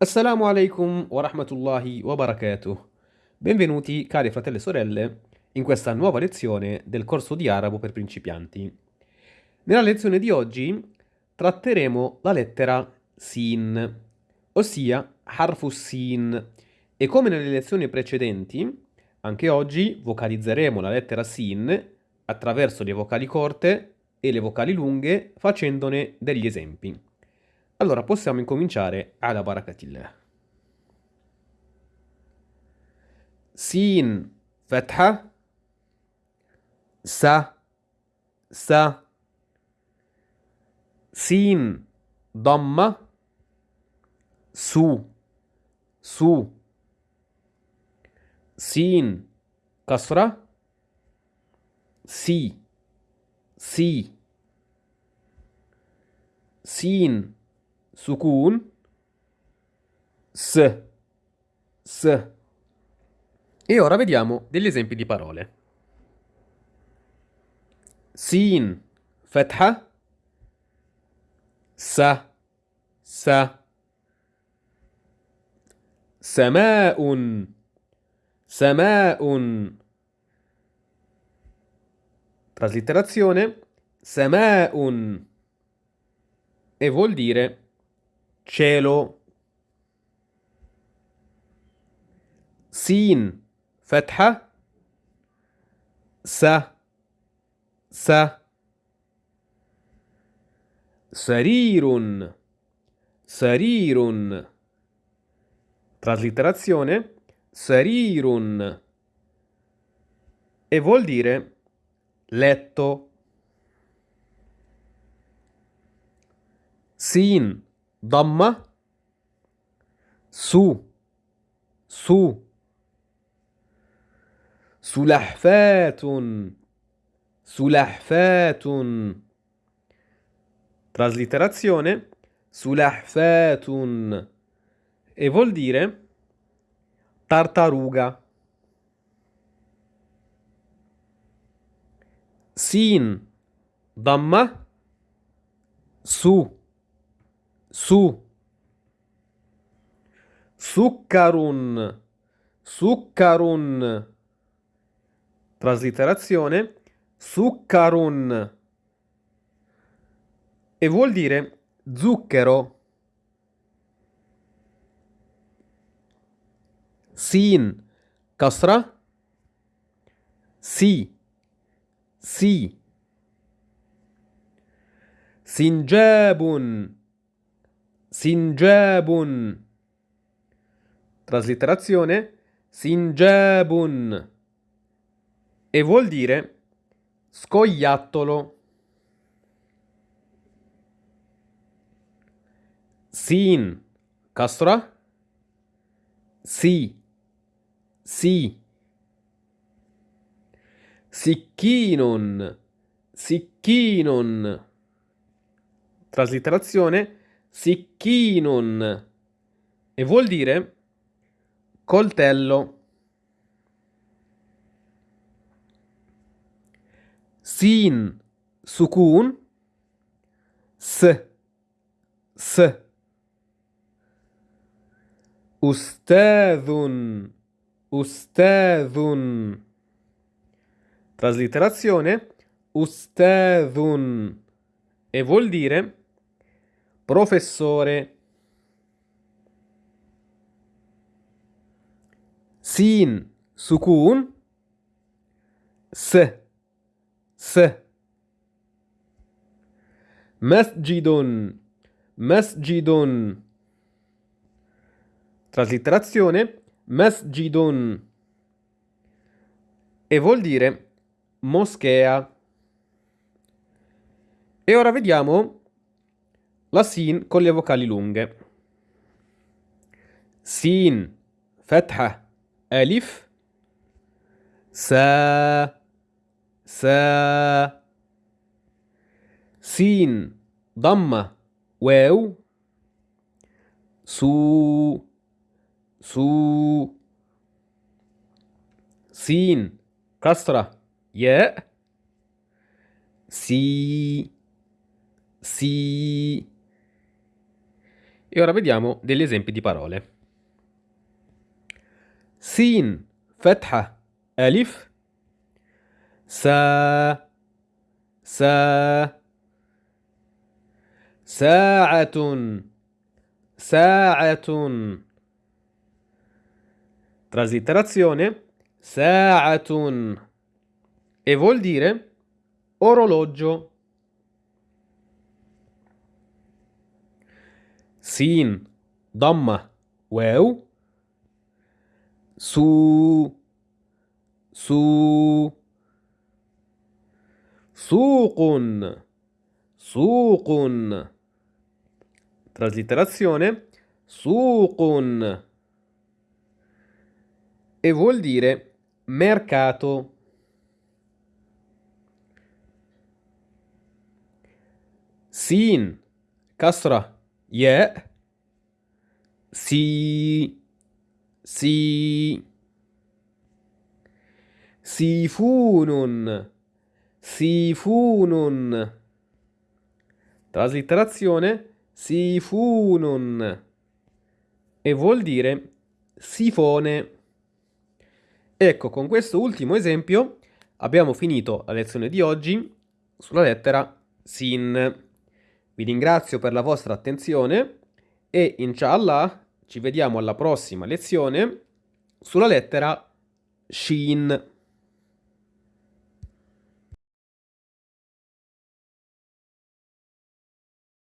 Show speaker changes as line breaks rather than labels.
Assalamu alaikum wa rahmatullahi wa barakatuh. Benvenuti, cari fratelli e sorelle, in questa nuova lezione del corso di arabo per principianti. Nella lezione di oggi tratteremo la lettera Sin, ossia Harfu Sin, e come nelle lezioni precedenti, anche oggi vocalizzeremo la lettera Sin attraverso le vocali corte e le vocali lunghe facendone degli esempi. Allora possiamo incominciare alla barakatillah. Sin fatha sa sa. Sin damma. Su su. Sin kasra. Si si. Sin sukun, s, s. E ora vediamo degli esempi di parole. Sin, fatha, sa, sa. سماء سماء traslitterazione سماء e vuol dire cielo سين فتحة س س سرير سرير traslitterazione sarirun e vuol dire letto sin ضمة سو سو سلحفات سلحفات Traslitterazione Sulahfatun e vuol dire tartaruga. Sin damma su su. Succarun. Succarun. Traslitterazione Succarun. E vuol dire zucchero. Sin. Kasra? Si. Si. Sinjabun Sinjabun. Traslitterazione Sinjabun. E vuol dire scoiattolo. Sin. Castra. Si. Si. Sicchinon. Sicchinon. Traslitterazione Sicchinun e vuol dire coltello. Sin. Sukun s. S. Ustadhun Ustadhun Traslitterazione Ustadhun e vuol dire professore. Sin sukun. S S. Masjidun Masjidun Traslitterazione Masjidun e vuol dire moschea. E ora vediamo la sin con le vocali lunghe. Sin, fatha, alif, sa, sa. Sin, damma, واو su su سين كسرة ياء سي سي E ora vediamo degli esempi di parole. Sin, Fetha, Alif, Sa, Sa, Sa'atun, Sa'atun. Traslitterazione, Sa'atun. E vuol dire orologio. Sin, ضمة واو su su سوق سوق Traslitterazione suqun e vuol dire mercato. Sin, kasra, ya, si, si, sifunun, sifunun. Traslitterazione sifunun e vuol dire sifone. Ecco, con questo ultimo esempio abbiamo finito la lezione di oggi sulla lettera Sin. Vi ringrazio per la vostra attenzione e inshallah ci vediamo alla prossima lezione sulla lettera Shin.